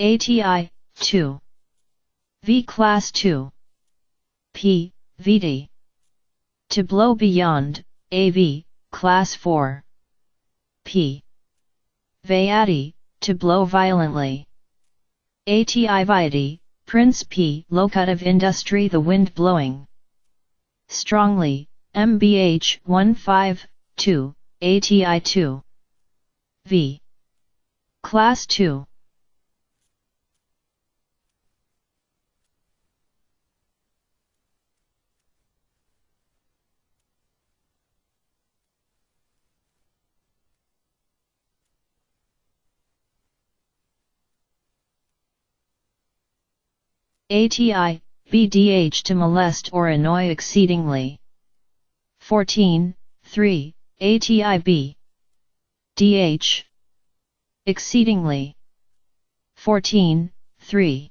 ATI, 2. V Class 2. P, VD. To blow beyond, AV, Class 4. P. Vayati, to blow violently. ATI Vayati, Prince P. Locutive Industry The wind blowing. Strongly, MBH 152, ATI 2. V. Class 2. ATI, BDH to molest or annoy exceedingly. 14, 3, ATIB. DH. Exceedingly. 14, 3.